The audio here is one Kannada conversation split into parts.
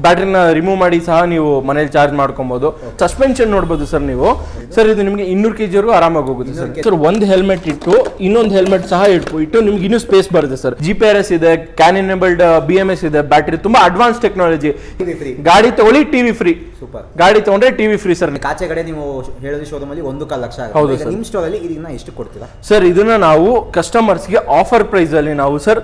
ಬ್ಯಾಟ್ರಿನ ರಿಮೂವ್ ಮಾಡಿ ಸಹ ನೀವು ಮನೇಲಿ ಚಾರ್ಜ್ ಮಾಡ್ಕೊಬಹುದು ಸಸ್ಪೆನ್ಷನ್ ನೋಡಬಹುದು ಸರ್ ನೀವು. ಸರ್ ಇದು ನಿಮಗೆ ಇನ್ನೂರು ಕೆಜಿ ವರ್ಗೂ ಆರಾಮಾಗಿ ಹೋಗುತ್ತೆ ಸರ್ ಸರ್ ಒಂದು ಹೆಲ್ಮೆಟ್ ಇಟ್ಟು ಇನ್ನೊಂದು ಹೆಲ್ಮೆಟ್ ಸಹ ಇಟ್ಟು ಇಟ್ಟು ನಿಮ್ಗೆ ಇನ್ನೂ ಸ್ಪೇಸ್ ಬರುತ್ತೆ sir G P R S ಇದೆ CAN enabled B M S ಇದೆ ಬ್ಯಾಟ್ರಿ ತುಂಬಾ ಅಡ್ವಾನ್ಸ್ ಟೆಕ್ನಾಲಜಿ ಗಾಡಿ ತಗೊಳ್ಳಿ ಟಿವಿ ಫ್ರೀ ಸೂಪರ್ ಗಾಡಿ ತಗೊಂಡ್ರೆ ಟಿವಿ ಫ್ರೀ ಸರ್ ಕಾಚೆ ಕಡೆ ನೀವು ಹೇಳಿದ್ರೆ ಶೋರೂಮ್ ಅಲ್ಲಿ ಒಂದು ಕಾಲು ಲಕ್ಷ ಹೌದು ಆಗುತ್ತೆ sir. ನಿಮ್ಮ ಸ್ಟೋರ್ ಅಲ್ಲಿ ಇದನ್ನ ಎಷ್ಟು ಕೊಡ್ತೀರಾ? ಸರ್ ಇದನ್ನ ನಾವು ಕಸ್ಟಮರ್ಸ್ಗೆ ಆಫರ್ ಪ್ರೈಸ್ ಅಲ್ಲಿ ನಾವು ಸರ್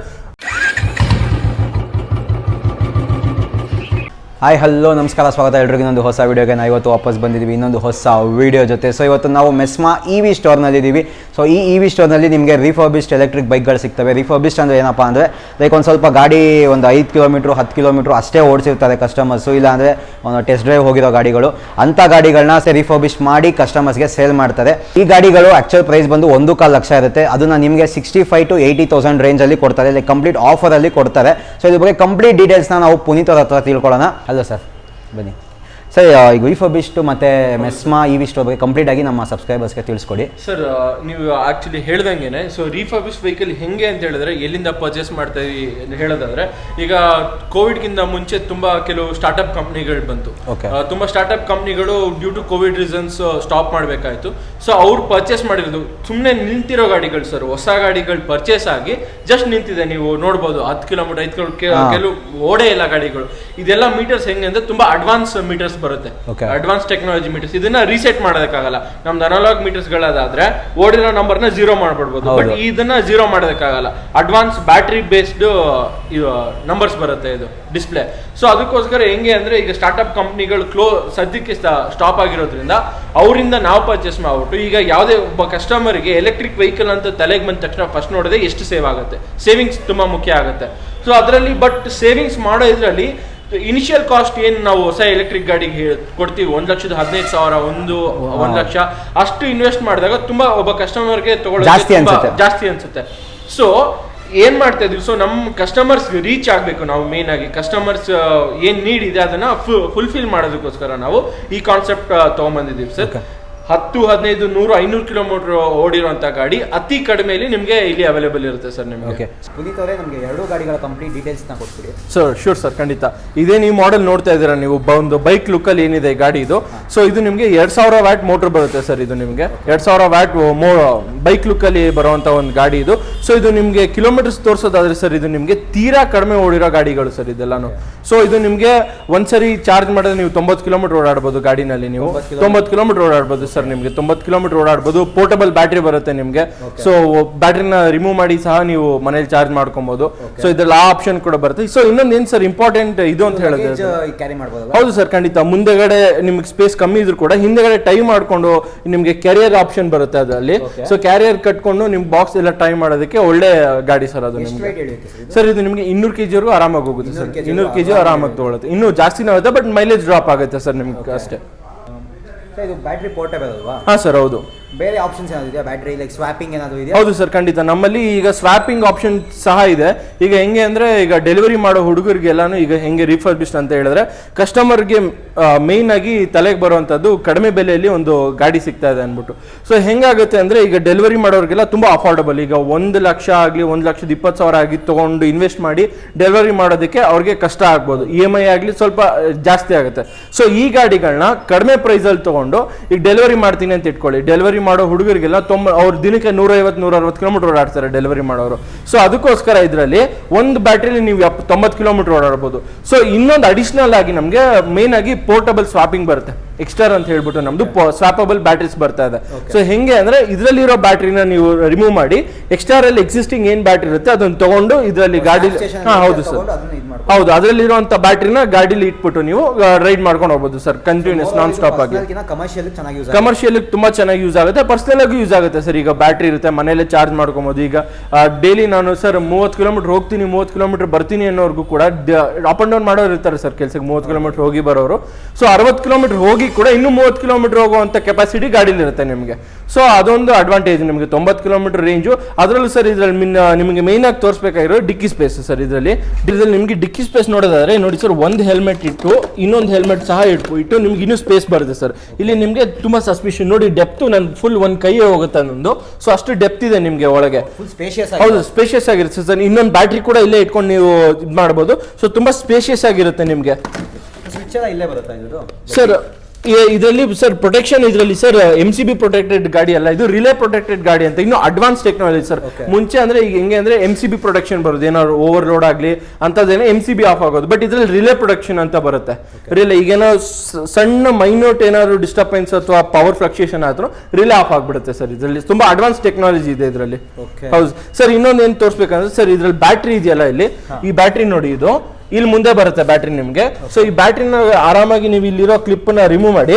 ಹಾಯ್ ಹಲೋ ನಮಸ್ಕಾರ, ಸ್ವಾಗತ ಎಲ್ರಿಗೂ. ಇನ್ನೊಂದು ಹೊಸ ವೀಡಿಯೋಗೆ ನಾವು ಇವತ್ತು ವಾಪಸ್ ಬಂದಿದ್ದೀವಿ. ಇನ್ನೊಂದು ಹೊಸ ವೀಡಿಯೋ ಜೊತೆ. ಸೊ ಇವತ್ತು ನಾವು ಮೆಸ್ಮಾ ಇ ವಿ ಸ್ಟೋರ್ನಲ್ಲಿದ್ದೀವಿ ಸೊ ಈ ಇ ವಿ ಸ್ಟೋರ್ನಲ್ಲಿ ನಿಮಗೆ ರಿಫರ್ಬಿಸ್ಟ್ ಎಲೆಕ್ಟ್ರಿಕ್ ಬೈಕ್ಗಳು ಸಿಗ್ತವೆ. ರಿಫರ್ಬಿಸ್ಟ್ ಅಂದರೆ ಏನಪ್ಪ ಅಂದರೆ ಲೈಕ್ ಒಂದು ಸ್ವಲ್ಪ ಗಾಡಿ ಒಂದು ಐದು ಕಿಲೋಮೀಟ್ರ್ ಹತ್ತು ಕಿಲೋಮೀಟ್ರು ಅಷ್ಟೇ ಓಡಿಸಿರ್ತಾರೆ ಕಸ್ಟಮರ್ಸು ಇಲ್ಲಾಂದರೆ ಒಂದು ಟೆಸ್ಟ್ ಡ್ರೈವ್ ಹೋಗಿರೋ ಗಾಡಿಗಳು, ಅಂಥ ಗಾಡಿಗಳನ್ನ ಸೇ ರಿಫರ್ಬಿಸ್ಟ್ ಮಾಡಿ ಕಸ್ಟಮರ್ಸ್ಗೆ ಸೇಲ್ ಮಾಡ್ತಾರೆ. ಈ ಗಾಡಿಗಳು ಆ್ಯಕ್ಚುಲ್ ಪ್ರೈಸ್ ಬಂದು ಒಂದು ಕಾಲು ಲಕ್ಷ ಇರುತ್ತೆ. ಅದನ್ನು ನಿಮಗೆ sixty five to eighty thousand ರೇಂಜಲ್ಲಿ ಕೊಡ್ತಾರೆ. ಲೈಕ್ ಕಂಪ್ಲೀಟ್ ಆಫರಲ್ಲಿ ಕೊಡ್ತಾರೆ. ಸೊ ಇದ್ರ ಬಗ್ಗೆ ಕಂಪ್ಲೀಟ್ ಡೀಟೇಲ್ಸ್ನ ನಾವು ಪುನೀತ್ ಅವ್ರ ಹತ್ರ ತಿಳ್ಕೊಳ್ಳೋಣ. ಅಲ್ಲ ಸರ್ ಬನ್ನಿ ಸರ್ ಈಗ ವಿಫಬಿಸ್ಟ್ ಮತ್ತೆ ಮೆಸ್ಮಾ ಈ ವಿಷ್ಟು ಬಗ್ಗೆ ಕಂಪ್ಲೀಟ್ ಆಗಿ ನಮ್ಮ ಸಬ್ಸ್ಕ್ರೈಬರ್ಸ್ಗೆ ತಿಳಿಸ್ಕೊಡಿ. ಸರ್ ನೀವು ಆಕ್ಚುಲಿ ಹೇಳ್ದಂಗೆನೆ ಸೊ ರೀಫರ್ಬಿಸ್ ವೆಹಿಕಲ್ ಹೆಂಗೆ ಅಂತ ಹೇಳಿದ್ರೆ ಎಲ್ಲಿಂದ ಪರ್ಚೇಸ್ ಮಾಡ್ತಾ ಇದೀವಿ ಅಂತ ಹೇಳೋದಾದ್ರೆ ಈಗ ಕೋವಿಡ್ಗಿಂತ ಮುಂಚೆ ತುಂಬಾ ಕೆಲವು ಸ್ಟಾರ್ಟ್ಅಪ್ ಕಂಪ್ನಿಗಳು ಬಂತು. ತುಂಬಾ ಸ್ಟಾರ್ಟ್ಅಪ್ ಕಂಪ್ನಿಗಳು due to COVID reasons stop ಮಾಡಬೇಕಾಯಿತು. So ಅವ್ರು ಪರ್ಚೇಸ್ ಮಾಡಿರೋದು ಸುಮ್ಮನೆ ನಿಂತಿರೋ ಗಾಡಿಗಳು ಸರ್ ಹೊಸ ಗಾಡಿಗಳು ಪರ್ಚೇಸ್ ಆಗಿ ಜಸ್ಟ್ ನಿಂತಿದೆ. ನೀವು ನೋಡ್ಬೋದು ಹತ್ತು ಕಿಲೋಮೀಟರ್ ಐದು ಕಿಲೋಮೀಟರ್ ಕೆಲವು ಓಡೇ ಇಲ್ಲ ಗಾಡಿಗಳು. ಇದೆಲ್ಲ ಮೀಟರ್ಸ್ ಹೆಂಗೆ ಅಂದ್ರೆ ತುಂಬಾ ಅಡ್ವಾನ್ಸ್ ಮೀಟರ್ಸ್ ಬರುತ್ತೆ. ಅಡ್ವಾನ್ಸ್ ಟೆಕ್ನಾಲಜಿ ಮೀಟರ್ಸ್ ಇದನ್ನ ರೀಸೆಟ್ ಮಾಡೋದಕ್ಕಾಗಲ್ಲ. ನಮ್ದು ಅನಲಾಗ್ ಮೀಟರ್ಸ್ ಗಳದಾದ್ರೆ ಓಡಿರೋ ನ ಜೀರೋ ಮಾಡ್ಬಿಡ್ಬೋದು. ಬಟ್ ಇದನ್ನ ಜೀರೋ ಮಾಡೋದಕ್ಕಾಗಲ್ಲ. ಅಡ್ವಾನ್ಸ್ ಬ್ಯಾಟ್ರಿ ಬೇಸ್ಡ್ ನಂಬರ್ಸ್ ಬರುತ್ತೆ ಇದು ಡಿಸ್ಪ್ಲೇ ಸೊ ಅದಕ್ಕೋಸ್ಕರ ಹೆಂಗೆ ಅಂದ್ರೆ ಈಗ ಸ್ಟಾರ್ಟ್ಅಪ್ ಕಂಪ್ನಿಗಳು ಕ್ಲೋ ಸದ್ಯಕ್ಕೆ ಸ್ಟಾಪ್ ಆಗಿರೋದ್ರಿಂದ ಅವರಿಂದ ನಾವು ಪರ್ಚೇಸ್ ಮಾಡ್ಬಿಟ್ಟು ಈಗ ಯಾವುದೇ ಒಬ್ಬ ಕಸ್ಟಮರ್ಗೆ ಎಲೆಕ್ಟ್ರಿಕ್ ವೆಹಿಕಲ್ ಅಂತ ತಲೆಗೆ ಬಂದ ತಕ್ಷಣ ಫಸ್ಟ್ ನೋಡಿದ್ರೆ ಎಷ್ಟು ಸೇವ್ ಆಗುತ್ತೆ. ಸೇವಿಂಗ್ಸ್ ತುಂಬಾ ಮುಖ್ಯ ಆಗುತ್ತೆ. ಸೊ ಅದರಲ್ಲಿ ಬಟ್ ಸೇವಿಂಗ್ಸ್ ಮಾಡೋ ಇದರಲ್ಲಿ ಇನಿಷಿಯಲ್ ಕಾಸ್ಟ್ ಏನು ನಾವು ಹೊಸ ಎಲೆಕ್ಟ್ರಿಕ್ ಗಾಡಿಗೆ ಕೊಡ್ತೀವಿ? ಒಂದ್ ಲಕ್ಷದ ಹದಿನೈದು ಸಾವಿರ ಒಂದು ಒಂದ್ ಲಕ್ಷ. ಅಷ್ಟು ಇನ್ವೆಸ್ಟ್ ಮಾಡಿದಾಗ ತುಂಬಾ ಒಬ್ಬ ಕಸ್ಟಮರ್ಗೆ ಜಾಸ್ತಿ ಅನ್ಸುತ್ತೆ. ಜಾಸ್ತಿ ಅನ್ಸುತ್ತೆ. ಸೊ ಏನ್ ಮಾಡ್ತಾ ಇದೀವಿ? ಸೊ ನಮ್ಮ ಕಸ್ಟಮರ್ಸ್ ರೀಚ್ ಆಗ್ಬೇಕು ನಾವು ಮೇನ್ ಆಗಿ. ಕಸ್ಟಮರ್ಸ್ ಏನ್ ನೀಡ್ ಇದೆ ಅದನ್ನ ಫುಲ್ಫಿಲ್ ಮಾಡೋದಕ್ಕೋಸ್ಕರ ನಾವು ಈ ಕಾನ್ಸೆಪ್ಟ್ ತಗೊಂಬಂದಿದ್ದೀವಿ ಸರ್. ಹತ್ತು ಹದಿನೈದು ನೂರು ಐನೂರು ಕಿಲೋಮೀಟರ್ ಓಡಿರುವಂತ ಗಾಡಿ ಅತಿ ಕಡಿಮೆಯಲ್ಲಿ ನಿಮಗೆ ಇಲ್ಲಿ ಅವೈಲೇಬಲ್ ಇರುತ್ತೆ ಸರ್ ನಿಮಗೆ. ಓಕೆ ಪುನೀತ್ ಅವರೇ ನಮಗೆ ಎರಡು ಗಾಡಿಗಳ ಕಂಪ್ಲೀಟ್ ಡೀಟೇಲ್ಸ್ನ ಕೊಟ್ಬಿಡಿ. ಸರ್ ಶೂರ್ ಸರ್ ಖಂಡಿತ. ಇದೇ ನೀವು ಮಾಡೆಲ್ ನೋಡ್ತಾ ಇದ್ದೀರಾ ನೀವು ಒಂದು ಬೈಕ್ ಲುಕ್ಕಲ್ಲಿ ಏನಿದೆ ಗಾಡಿ ಇದು. ಸೊ ಇದು ನಿಮಗೆ ಎರಡ್ ಸಾವಿರ ವ್ಯಾಟ್ ಮೋಟರ್ ಬರುತ್ತೆ ಸರ್ ಇದು ನಿಮಗೆ. ಎರಡ್ ಸಾವಿರ ವ್ಯಾಟ್ ಬೈಕ್ ಲುಕ್ಕಲ್ಲಿ ಬರುವಂತ ಒಂದು ಗಾಡಿ ಇದು. ಸೊ ಇದು ನಿಮಗೆ ಕಿಲೋಮೀಟರ್ಸ್ ತೋರಿಸೋದಾದ್ರೆ ಸರ್ ಇದು ನಿಮಗೆ ತೀರಾ ಕಡಿಮೆ ಓಡಿರೋ ಗಾಡಿಗಳು ಸರ್ ಇದೆಲ್ಲಾನು. ಸೊ ಇದು ನಿಮಗೆ ಒಂದ್ಸರಿ ಚಾರ್ಜ್ ಮಾಡಿದ್ರೆ ನೀವು ತೊಂಬತ್ತು ಕಿಲೋಮೀಟರ್ ಓಡಾಡ್ಬೋದು ಗಾಡಿನಲ್ಲಿ ನೀವು. ತೊಂಬತ್ತು ಕಿಲೋಮೀಟರ್ ಓಡಾಡ್ಬೋದು ಸರ್ ನಿಮಗೆ ತೊಂಬತ್ತು ಕಿಲೋಮೀಟರ್ ಓಡಾಡ್ಬೋದು. ಪೋರ್ಟಬಲ್ ಬ್ಯಾಟ್ರಿ ಬರುತ್ತೆ ನಿಮಗೆ. ಸೊ ಬ್ಯಾಟ್ರಿನ ರಿಮೂವ್ ಮಾಡಿ ಸಹ ನೀವು ಮನೇಲಿ ಚಾರ್ಜ್ ಮಾಡ್ಕೊಬಹುದು ಸೊ ಇದ್ರಲ್ಲಿ ಆ ಆಪ್ಷನ್ ಕೂಡ ಬರುತ್ತೆ. ಸೊ ಇನ್ನೊಂದು ಏನು ಸರ್ ಇಂಪಾರ್ಟೆಂಟ್ ಇದು ಅಂತ ಹೇಳಿದ್ರೆ ಲಗೇಜ್ ಕ್ಯಾರಿ ಹೌದು ಸರ್ ಖಂಡಿತ. ಮುಂದೆಗಡೆ ನಿಮ್ಗೆ ಸ್ಪೇಸ್ ಕಮ್ಮಿ ಇದ್ರು ಕೂಡ ಹಿಂದೆಗಡೆ ಟೈ ಮಾಡ್ಕೊಂಡು ನಿಮಗೆ ಕ್ಯಾರಿಯರ್ ಆಪ್ಷನ್ ಬರುತ್ತೆ ಅದರಲ್ಲಿ. ಸೊ ಕ್ಯಾರಿಯರ್ ಕಟ್ಕೊಂಡು ನಿಮ್ ಬಾಕ್ಸ್ ಎಲ್ಲ ಟೈ ಮಾಡೋದಕ್ಕೆ ಒಳ್ಳೆ ಗಾಡಿ ಸರ್ ಅದು ನಿಮ್ಗೆ. ಸರ್ ಇದು? ನಿಮಗೆ ಇನ್ನೂರು ಕೆಜಿವರೆಗೂ ಆರಾಮಾಗಿ ಹೋಗುತ್ತೆ ಸರ್. 200 ಕೆ ಇನ್ನೂರು ಕೆಜಿ ಆರಾಮಾಗಿ ತಗೊಳುತ್ತೆ. ಇನ್ನೂ ಜಾಸ್ತಿನೇ ಆಗುತ್ತೆ ಬಟ್ ಮೈಲೇಜ್ ಡ್ರಾಪ್ ಆಗುತ್ತೆ ಸರ್ ನಿಮ್ಗೆ ಅಷ್ಟೇ. ಇದು ಬ್ಯಾಟ್ರಿ ಪೋರ್ಟೇಬಲ್ ಅಲ್ವಾ? ಹಾ ಸರ್ ಹೌದು. ಬೇರೆ ಆಪ್ಷನ್ಸ್ ಏನಾದ್ರು ಇದೆಯಾ? ಬ್ಯಾಟ್ರಿ ಲೈಕ್ ಸ್ವಾಪಿಂಗ್ ಏನಾದರೂ ಇದೆಯಾ? ಹೌದು ಸರ್ ಖಂಡಿತ. ನಮ್ಮಲ್ಲಿ ಈಗ ಸ್ವಾಪಿಂಗ್ ಆಪ್ಷನ್ ಸಹ ಇದೆ. ಈಗ ಹೆಂಗೆ ಅಂದ್ರೆ ಈಗ ಡೆಲಿವರಿ ಮಾಡೋ ಹುಡುಗರಿಗೆಲ್ಲಾನು ಈಗ ಹೆಂಗೆ ರಿಫರ್ಬಿಸ್ಟ್ ಅಂತ ಹೇಳಿದ್ರೆ ಕಸ್ಟಮರ್ಗೆ ಮೇನ್ ಆಗಿ ತಲೆಗೆ ಬರುವಂಥದ್ದು ಕಡಿಮೆ ಬೆಲೆಯಲ್ಲಿ ಒಂದು ಗಾಡಿ ಸಿಗ್ತಾ ಇದೆ ಅಂದ್ಬಿಟ್ಟು. ಸೊ ಹೆಂಗಾಗುತ್ತೆ ಅಂದ್ರೆ ಈಗ ಡೆಲಿವರಿ ಮಾಡೋರಿಗೆಲ್ಲ ತುಂಬಾ ಅಫೋರ್ಡಬಲ್ ಈಗ ಒಂದು ಲಕ್ಷ ಆಗಲಿ, ಒಂದು ಲಕ್ಷದ ಇಪ್ಪತ್ತು ಸಾವಿರ ಆಗಿ ತೊಗೊಂಡು ಇನ್ವೆಸ್ಟ್ ಮಾಡಿ ಡೆಲಿವರಿ ಮಾಡೋದಕ್ಕೆ ಅವ್ರಿಗೆ ಕಷ್ಟ ಆಗ್ಬೋದು. ಇ ಎಂ ಐ ಆಗಲಿ ಸ್ವಲ್ಪ ಜಾಸ್ತಿ ಆಗುತ್ತೆ. ಸೊ ಈ ಗಾಡಿಗಳನ್ನ ಕಡಿಮೆ ಪ್ರೈಸಲ್ಲಿ ತೊಗೊಂಡು ಈಗ ಡೆಲಿವರಿ ಮಾಡ್ತೀನಿ ಅಂತ ಇಟ್ಕೊಳ್ಳಿ. ಡೆಲಿವರಿ ಮಾಡೋ ಹುಡುಗರಿಗೆಲ್ಲ ತೊಂಬ, ಅವ್ರ ದಿನಕ್ಕೆ ನೂರೈವತ್ತು ನೂರ ಅರವತ್ತು ಕಿಲೋಮೀಟರ್ ಓಡಾಡ್ತಾರೆ ಡೆಲಿವರಿ ಮಾಡೋರು. ಸೊ ಅದಕ್ಕೋಸ್ಕರ ಇದರಲ್ಲಿ ಒಂದು ಬ್ಯಾಟ್ರಿಲಿ ನೀವು ಎಪ್ ತೊಂಬತ್ತು ಕಿಲೋಮೀಟರ್ ಓಡಾಡ್ಬೋದು. ಸೊ ಇನ್ನೊಂದು ಅಡಿಷನಲ್ ಆಗಿ ನಮಗೆ ಮೇನ್ ಆಗಿ ಪೋರ್ಟಬಲ್ ಸ್ವಾಪಿಂಗ್ ಬರುತ್ತೆ. ಎಕ್ಸ್ಟರ್ ಅಂತ ಹೇಳ್ಬಿಟ್ಟು ನಮ್ದು ಸ್ವಾಪಬಲ್ ಬ್ಯಾಟ್ರೀಸ್ ಬರ್ತಾ ಇದೆ. ಸೊ ಹೆಂಗೆ ಅಂದ್ರೆ ಇದರಲ್ಲಿರೋ ಬ್ಯಾಟ್ರಿನ ನೀವು ರಿಮೂವ್ ಮಾಡಿ ಎಕ್ಸ್ಟರ್ ಅಲ್ಲಿ ಎಕ್ಸಿಸ್ಟಿಂಗ್ ಏನ್ ಬ್ಯಾಟ್ರಿ ಇರುತ್ತೆ ಅದನ್ನ ತಗೊಂಡು ಇದರಲ್ಲಿ ಗಾಡಿ ಹೌದು ಸರ್. ಹೌದು ಅದರಲ್ಲಿರುವಂತ ಬ್ಯಾಟ್ರಿನ ಗಾಡಿಲಿ ಇಟ್ಬಿಟ್ಟು ನೀವು ರೈಡ್ ಮಾಡ್ಕೊಂಡು ಹೋಗ್ಬೋದು ಸರ್ ಕಂಟಿನ್ಯೂಸ್ ನಾನ್ ಸ್ಟಾಪ್ ಆಗಿ. ಕಮರ್ಷಿಯಲ್ ತುಂಬಾ ಚೆನ್ನಾಗಿ ಯೂಸ್ ಆಗುತ್ತೆ ಪರ್ಸನಲ್ ಆಗಿ ಯೂಸ್ ಆಗುತ್ತೆ ಸರ್ ಈಗ ಬ್ಯಾಟ್ರಿ ಇರುತ್ತೆ ಮನೆಯಲ್ಲೇ ಚಾರ್ಜ್ ಮಾಡ್ಕೊಬೋದು. ಈಗ ಡೈಲಿ ನಾನು ಸರ್ ಮೂವತ್ತು ಕಿಲೋಮೀಟರ್ ಹೋಗ್ತೀನಿ ಮೂವತ್ತು ಕಿಲೋಮೀಟರ್ ಬರ್ತೀನಿ ಅನ್ನೋರ್ಗೂ ಕೂಡ ಅಪ್ ಅಂಡ್ ಡೌನ್ ಮಾಡೋರು ಇರ್ತಾರೆ ಸರ್ ಕೆಲಸಕ್ಕೆ ಮೂವತ್ತು ಕಿಲೋಮೀಟರ್ ಹೋಗಿ ಬರೋರು. ಸೊ ಅರವತ್ತು ಕಿಲೋಮೀಟರ್ ಹೋಗಿ ಕೂಡ ಇನ್ನೂ ಮೂವತ್ತು ಕಿಲೋಮೀಟರ್ ಹೋಗುವಂತ ಕೆಪಾಸಿಟಿ ಗಾಡಿಲಿ ಇರುತ್ತೆ ನಿಮಗೆ. ಸೊ ಅದೊಂದು ಅಡ್ವಾಂಟೇಜ್ ನಿಮಗೆ. ತೊಂಬತ್ತು ಕಿಲೋಮೀಟರ್ ರೇಂಜು ಅದರಲ್ಲೂ ಸರ್ ಇದ್ರಲ್ಲಿ ಮಿನ್ ನಿಮಗೆ ಮೇನ್ ಆಗಿ ತೋರಿಸ್ಬೇಕಾಗಿರೋ ಡಿಕ್ಕಿ ಸ್ಪೇಸ್ ಸರ್ ಇದರಲ್ಲಿ. ಇದರಲ್ಲಿ ನಿಮಗೆ ಡಿಕ್ಕಿ ಸ್ಪೇಸ್ ನೋಡೋದಾದ್ರೆ ನೋಡಿ ಸರ್ ಒಂದು ಹೆಲ್ಮೆಟ್ ಇಟ್ಟು ಇನ್ನೊಂದು ಹೆಲ್ಮೆಟ್ ಸಹ ಇಟ್ಟು ಇಟ್ಟು ನಿಮ್ಗೆ ಇನ್ನೂ ಸ್ಪೇಸ್ ಬರುತ್ತೆ ಸರ್ ಇಲ್ಲಿ ನಿಮಗೆ ತುಂಬ ಸಸ್ಪಿಷನ್ ನೋಡಿ ಡೆಪ್ತು ನನ್ನ ಫುಲ್ ಒಂದು ಕೈಯೇ ಹೋಗುತ್ತೆ ನಂದು. ಸೊ ಅಷ್ಟು ಡೆಪ್ತ್ ಇದೆ ನಿಮಗೆ ಒಳಗೆ. ಹೌದು ಸ್ಪೇಷಿಯಸ್ ಆಗಿರುತ್ತೆ ಸರ್ ಇನ್ನೊಂದು ಬ್ಯಾಟ್ರಿ ಕೂಡ ಇಲ್ಲೇ ಇಟ್ಕೊಂಡು ನೀವು ಇದು ಮಾಡ್ಬೋದು ಸೊ ತುಂಬ ಸ್ಪೇಷಿಯಸ್ ಆಗಿರುತ್ತೆ ನಿಮಗೆ. ಸ್ವಿಚ್ ಇಲ್ಲೇ ಬರುತ್ತಾ ಸರ್ ಇದರಲ್ಲಿ ಸರ್ ಪ್ರೊಟೆಕ್ಷನ್ ಇದರಲ್ಲಿ sir M C B protected ಗಾಡಿ ಅಲ್ಲ ಇದು ರಿಲೇ ಪ್ರೊಟೆಕ್ಟೆಡ್ ಗಾಡಿ ಅಂತ ಇನ್ನು ಅಡ್ವಾನ್ಸ್ ಟೆಕ್ನಾಲಜಿ ಸರ್. ಮುಂಚೆ ಅಂದ್ರೆ ಈಗ ಹೆಂಗೆ ಅಂದ್ರೆ ಎಂ ಸಿ ಬಿ ಪ್ರೊಟೆಕ್ಷನ್ ಬರುದು ಏನಾದ್ರು ಓವರ್ ಲೋಡ್ ಆಗಲಿ ಅಂತದೇನೋ ಎಂ ಸಿ ಬಿ ಆಫ್ ಆಗೋದು ಬಟ್ ಇದರಲ್ಲಿ ರಿಲೇ ಪ್ರೊಟೆಕ್ಷನ್ ಅಂತ ಬರುತ್ತೆ. ರಿಲೇ ಈಗ ಏನೋ ಸಣ್ಣ ಮೈನೋಟ್ ಏನಾದ್ರು ಡಿಸ್ಟರ್ಬೆನ್ಸ್ ಅಥವಾ ಪವರ್ ಫ್ಲಕ್ಚುಯೇಷನ್ ಆದ್ರೂ ರಿಲೇ ಆಫ್ ಆಗ್ಬಿಡುತ್ತೆ ಸರ್ ಇದರಲ್ಲಿ. ತುಂಬಾ ಅಡ್ವಾನ್ಸ್ ಟೆಕ್ನಾಲಜಿ ಇದೆ ಇದರಲ್ಲಿ. ಹೌದು. ಸರ್ ಇನ್ನೊಂದು ಏನು ತೋರಿಸ್ಬೇಕಂದ್ರೆ ಸರ್ ಇದ್ರಲ್ಲಿ ಬ್ಯಾಟ್ರಿ ಇದೆಯಲ್ಲ ಇಲ್ಲಿ? ಈ ಬ್ಯಾಟ್ರಿ ನೋಡಿ ಇದು. ಇಲ್ಲಿ ಮುಂದೆ ಬರುತ್ತೆ ಬ್ಯಾಟ್ರಿ ನಿಮಗೆ. ಸೊ ಈ ಬ್ಯಾಟ್ರಿನ ಆರಾಮಾಗಿ ನೀವು ಇಲ್ಲಿರೋ ಕ್ಲಿಪ್ನ ರಿಮೂವ್ ಮಾಡಿ.